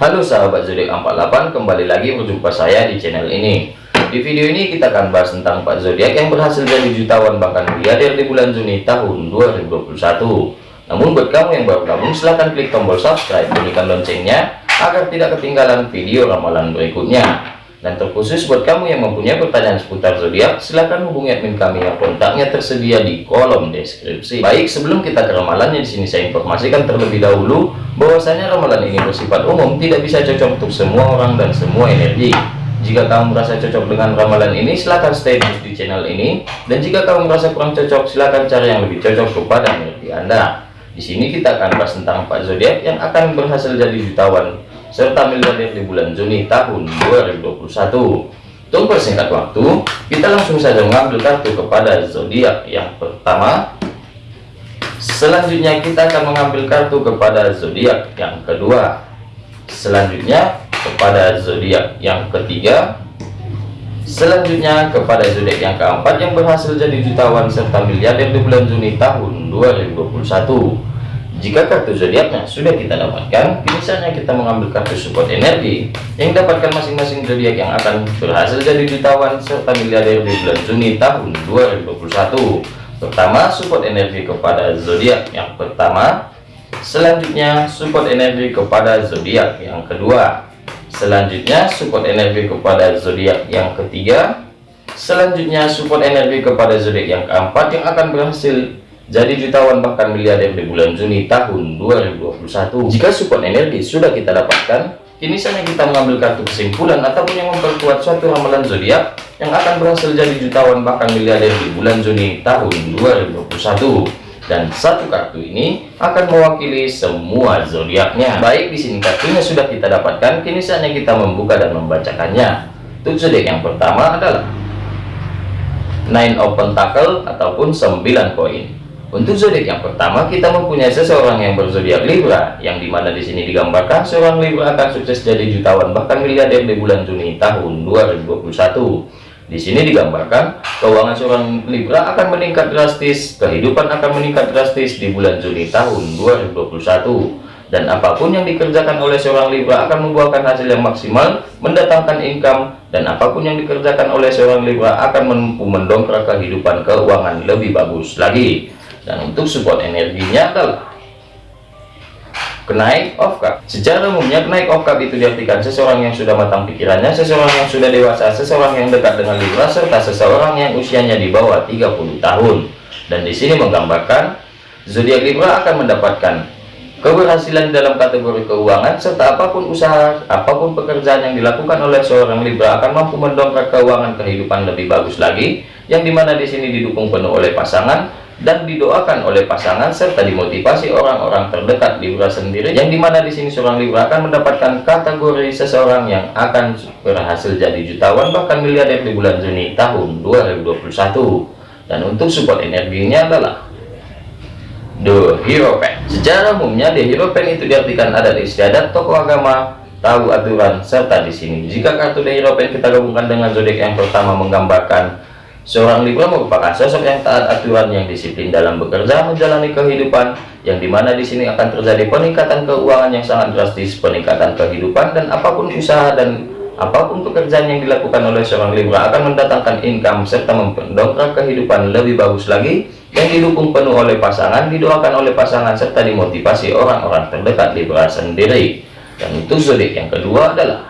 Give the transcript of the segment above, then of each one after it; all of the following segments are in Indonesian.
Halo sahabat zodiak 48 kembali lagi berjumpa saya di channel ini. Di video ini kita akan bahas tentang 4 zodiak yang berhasil jadi jutawan bahkan miliarder di bulan Juni tahun 2021 namun buat kamu yang baru gabung silahkan klik tombol subscribe bunyikan loncengnya agar tidak ketinggalan video ramalan berikutnya dan terkhusus buat kamu yang mempunyai pertanyaan seputar zodiak, silahkan hubungi admin kami yang kontaknya tersedia di kolom deskripsi. Baik, sebelum kita ke ramalannya di sini saya informasikan terlebih dahulu bahwasanya ramalan ini bersifat umum, tidak bisa cocok untuk semua orang dan semua energi. Jika kamu merasa cocok dengan ramalan ini, silahkan stay terus di channel ini. Dan jika kamu merasa kurang cocok, silahkan cari yang lebih cocok kepada energi Anda. Di sini kita akan bahas tentang empat zodiak yang akan berhasil jadi jutawan serta miliarder di bulan Juni tahun 2021. Tunggu singkat waktu, kita langsung saja mengambil kartu kepada zodiak yang pertama. Selanjutnya kita akan mengambil kartu kepada zodiak yang kedua. Selanjutnya kepada zodiak yang ketiga. Selanjutnya kepada zodiak yang keempat yang berhasil jadi jutawan serta miliarder di bulan Juni tahun 2021. Jika kartu zodiaknya sudah kita dapatkan, misalnya kita mengambil kartu support energi yang dapatkan masing-masing zodiak yang akan berhasil jadi jutawan serta miliarder di bulan Juni tahun 2021. Pertama, support energi kepada zodiak yang pertama. Selanjutnya, support energi kepada zodiak yang kedua. Selanjutnya, support energi kepada zodiak yang ketiga. Selanjutnya, support energi kepada zodiak yang keempat yang akan berhasil jadi jutawan bahkan miliarder di bulan Juni tahun 2021 jika support energi sudah kita dapatkan kini saatnya kita mengambil kartu kesimpulan ataupun yang memperkuat suatu ramalan zodiak yang akan berhasil jadi jutawan bahkan miliarder di bulan Juni tahun 2021 dan satu kartu ini akan mewakili semua zodiaknya. Baik di sini kartunya sudah kita dapatkan kini saatnya kita membuka dan membacakannya. Untuk zodiak yang pertama adalah nine open tackle ataupun 9 koin untuk zodiak yang pertama, kita mempunyai seseorang yang berzodiak Libra, yang di mana di sini digambarkan seorang Libra akan sukses jadi jutawan bahkan miliarder di bulan Juni tahun 2021. Di sini digambarkan keuangan seorang Libra akan meningkat drastis, kehidupan akan meningkat drastis di bulan Juni tahun 2021. Dan apa pun yang dikerjakan oleh seorang Libra akan membuahkan hasil yang maksimal, mendatangkan income, dan apa pun yang dikerjakan oleh seorang Libra akan mendongkrak kehidupan keuangan lebih bagus lagi dan untuk support energinya adalah kenaik of cup secara umumnya kenaik of cup itu diartikan seseorang yang sudah matang pikirannya seseorang yang sudah dewasa seseorang yang dekat dengan Libra serta seseorang yang usianya di bawah 30 tahun. Dan di sini menggambarkan zodiak Libra akan mendapatkan keberhasilan dalam kategori keuangan serta apa pun usaha apa pun pekerjaan yang dilakukan oleh seorang Libra akan mampu mendongkrak keuangan kehidupan lebih bagus lagi yang di mana di sini didukung penuh oleh pasangan dan didoakan oleh pasangan serta dimotivasi orang-orang terdekat Libra sendiri yang di mana di sini seorang Libra akan mendapatkan kategori seseorang yang akan berhasil jadi jutawan bahkan miliarder di bulan Juni tahun 2021 dan untuk support energinya adalah The Hero Pen. Secara umumnya The Hero Pen itu diartikan adat istiadat tokoh agama tahu aturan serta di sini. Jika kartu The Hero Pen kita gabungkan dengan zodiak yang pertama menggambarkan Seorang Libra merupakan sosok yang taat aturan yang disiplin dalam bekerja menjalani kehidupan yang di mana di sini akan terjadi peningkatan keuangan yang sangat drastis peningkatan kehidupan dan apa pun usaha dan apa pun pekerjaan yang dilakukan oleh seorang Libra akan mendatangkan income serta mendongkrak kehidupan lebih bagus lagi yang didukung penuh oleh pasangan didoakan oleh pasangan serta dimotivasi orang-orang terdekat Libra sendiri. Dan untuk zodiak yang kedua adalah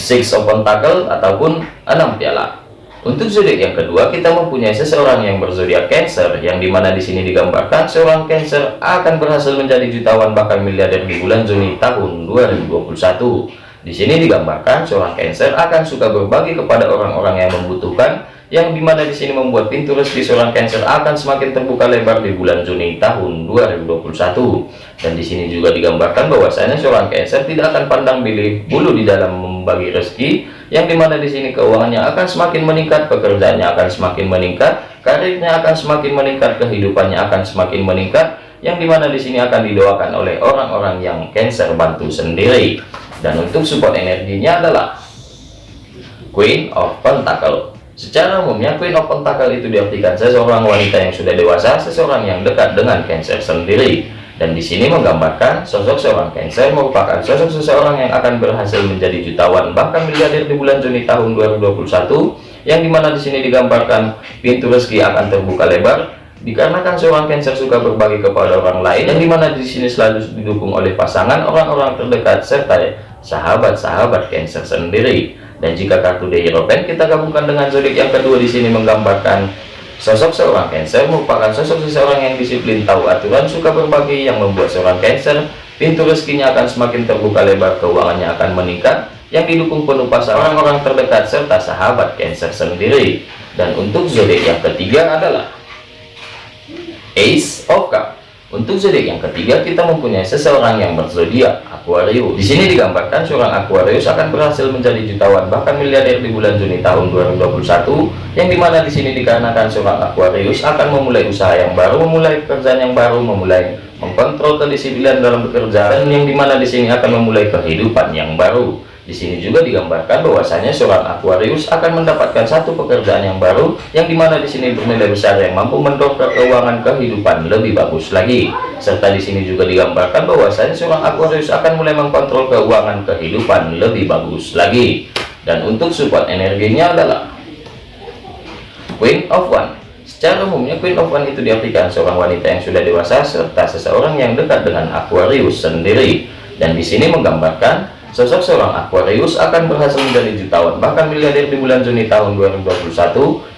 six of pentacle ataupun enam piala. Untuk zodiak yang kedua kita mempunyai seseorang yang berzodiak Cancer yang di mana di sini digambarkan seorang Cancer akan berhasil menjadi jutawan bahkan miliarder di bulan Juni tahun 2021 di sini digambarkan seorang Cancer akan suka berbagi kepada orang-orang yang membutuhkan yang di mana di sini membuat pintu rezeki seorang Cancer akan semakin terbuka lebar di bulan Juni tahun 2021 dan di sini juga digambarkan bahwasanya seorang Cancer tidak akan pandang pilih bulu di dalam membagi rezeki. Yang di mana di sini keuangannya akan semakin meningkat pekerjaannya akan semakin meningkat karirnya akan semakin meningkat kehidupannya akan semakin meningkat. Yang di mana di sini akan didoakan oleh orang-orang yang Cancer bantu sendiri. Dan untuk support energinya adalah Queen of Pentacle Secara umumnya of Pentacle itu diartikan seseorang wanita yang sudah dewasa, seseorang yang dekat dengan Cancer sendiri. Dan di sini menggambarkan sosok seorang Cancer merupakan sosok seseorang yang akan berhasil menjadi jutawan bahkan miliarder di bulan Juni tahun 2021 yang di mana di sini digambarkan pintu rezeki akan terbuka lebar dikarenakan seorang Cancer suka berbagi kepada orang lain yang di mana di sini selalu didukung oleh pasangan orang-orang terdekat serta sahabat-sahabat Cancer sendiri. Dan jika kartu The Hierophant kita gabungkan dengan zodiak yang kedua di sini menggambarkan Sosok seorang Cancer merupakan sosok seseorang yang disiplin, tahu aturan, suka berbagi, yang membuat seorang Cancer pintu rezekinya akan semakin terbuka lebar, keuangannya akan meningkat, yang didukung penuh pasangan orang-orang terdekat serta sahabat Cancer sendiri. Dan untuk zodiak yang ketiga adalah Ace of Cups. Untuk zodiak yang ketiga kita mempunyai seseorang yang berzodiak Aquarius. Di sini digambarkan seorang Aquarius akan berhasil menjadi jutawan bahkan miliarder di bulan Juni tahun 2021 yang di mana di sini dikarenakan seorang Aquarius akan memulai usaha yang baru, memulai pekerjaan yang baru, memulai mengkontrol kedisiplinan dalam bekerja dan yang di mana di sini akan memulai kehidupan yang baru. Di sini juga digambarkan bahwasanya seorang Aquarius akan mendapatkan satu pekerjaan yang baru yang di mana di sini bernilai besar yang mampu mendongkrak keuangan kehidupan lebih bagus lagi. Serta di sini juga digambarkan bahwasanya seorang Aquarius akan mulai mengkontrol keuangan kehidupan lebih bagus lagi. Dan untuk support energinya adalah Queen of One. Secara umumnya Queen of One itu diartikan seorang wanita yang sudah dewasa serta seseorang yang dekat dengan Aquarius sendiri. Dan di sini menggambarkan Sosok seorang Aquarius akan berhasil menjadi jutawan bahkan miliarder di bulan Juni tahun 2021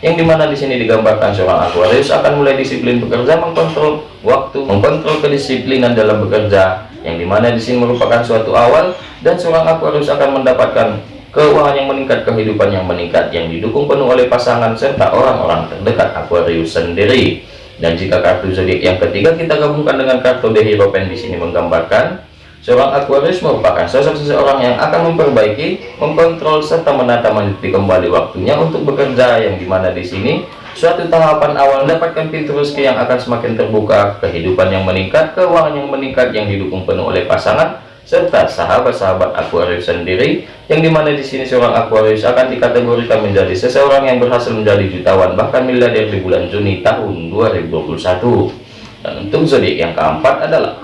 yang di mana di sini digambarkan seorang Aquarius akan mulai disiplin bekerja mengkontrol waktu mengkontrol kedisiplinan dalam bekerja yang di mana di sini merupakan suatu awal dan seorang Aquarius akan mendapatkan keuangan yang meningkat kehidupan yang meningkat yang didukung penuh oleh pasangan serta orang-orang terdekat Aquarius sendiri. Dan jika kartu zodiak yang ketiga kita gabungkan dengan kartu The Hierophant di sini menggambarkan Seorang Aquarius merupakan sosok seseorang yang akan memperbaiki, mengkontrol serta menata meniti kembali waktunya untuk bekerja yang di mana di sini. Suatu tahapan awal mendapatkan pintu rezeki yang akan semakin terbuka, kehidupan yang meningkat, keuangan yang meningkat yang didukung penuh oleh pasangan serta sahabat-sahabat Aquarius sendiri yang di mana di sini seorang Aquarius akan dikategorikan menjadi seseorang yang berhasil menjadi jutawan bahkan miliarder di bulan Juni tahun 2021 dan untuk zodiak yang keempat adalah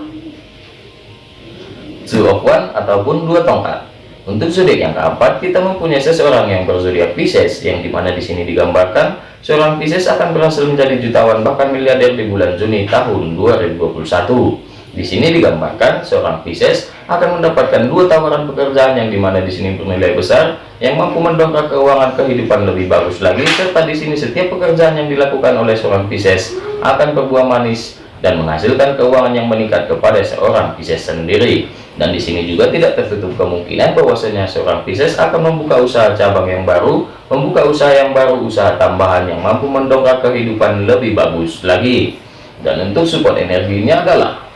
of one ataupun dua tongkat. Untuk zodiak yang keempat kita mempunyai seseorang yang berzodiak Pisces yang di mana di sini digambarkan seorang Pisces akan berhasil menjadi jutawan bahkan miliarder di bulan Juni tahun 2021 di sini digambarkan seorang Pisces akan mendapatkan dua tawaran pekerjaan yang di mana di sini bernilai besar yang mampu mendongkrak keuangan kehidupan lebih bagus lagi serta di sini setiap pekerjaan yang dilakukan oleh seorang Pisces akan berbuah manis dan menghasilkan keuangan yang meningkat kepada seorang Pisces sendiri dan di sini juga tidak tertutup kemungkinan bahwasanya seorang Pisces akan membuka usaha cabang yang baru, membuka usaha yang baru, usaha tambahan yang mampu mendongkrak kehidupan lebih bagus lagi. Dan untuk support energinya adalah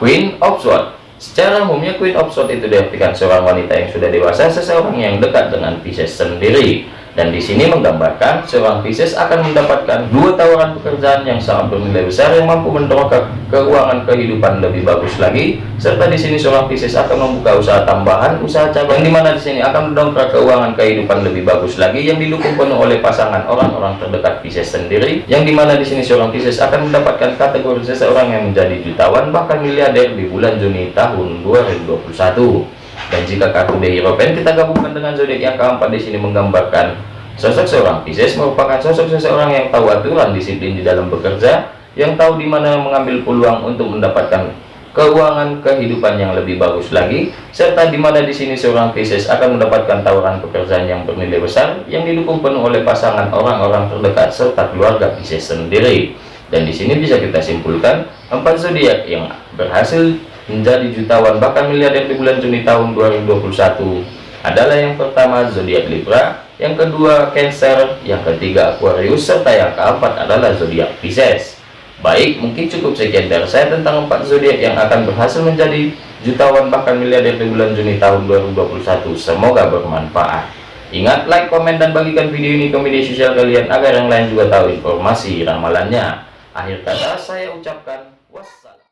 Queen of Swords. Secara umumnya Queen of Swords itu diartikan seorang wanita yang sudah dewasa, seseorang yang dekat dengan Pisces sendiri dan di sini menggambarkan seorang Pisces akan mendapatkan dua tawaran pekerjaan yang sangat bernilai besar yang mampu mendongkrak keuangan kehidupan lebih bagus lagi. Serta di sini seorang Pisces akan membuka usaha tambahan usaha cabang yang di mana di sini akan mendongkrak keuangan kehidupan lebih bagus lagi yang didukung penuh oleh pasangan orang-orang terdekat Pisces sendiri. Yang di mana di sini seorang Pisces akan mendapatkan kategori seseorang yang menjadi jutawan bahkan miliarder di bulan Juni tahun 2021 dan jika kartu The Hierophant kita gabungkan dengan zodiak yang keempat di sini menggambarkan sosok seorang Pisces merupakan sosok seseorang yang tahu aturan disiplin di dalam bekerja yang tahu di mana mengambil peluang untuk mendapatkan keuangan kehidupan yang lebih bagus lagi serta di mana di sini seorang Pisces akan mendapatkan tawaran pekerjaan yang bernilai besar yang didukung penuh oleh pasangan orang-orang terdekat serta keluarga Pisces sendiri. Dan di sini bisa kita simpulkan empat zodiak yang berhasil menjadi jutawan bahkan miliarder di bulan Juni tahun 2021 adalah yang pertama zodiak Libra, yang kedua Cancer, yang ketiga Aquarius, serta yang keempat adalah zodiak Pisces. Baik, mungkin cukup sekian dari saya tentang empat zodiak yang akan berhasil menjadi jutawan bahkan miliarder di bulan Juni tahun 2021. Semoga bermanfaat. Ingat, like, komen, dan bagikan video ini ke media sosial kalian agar yang lain juga tahu informasi ramalannya. Akhir kata saya ucapkan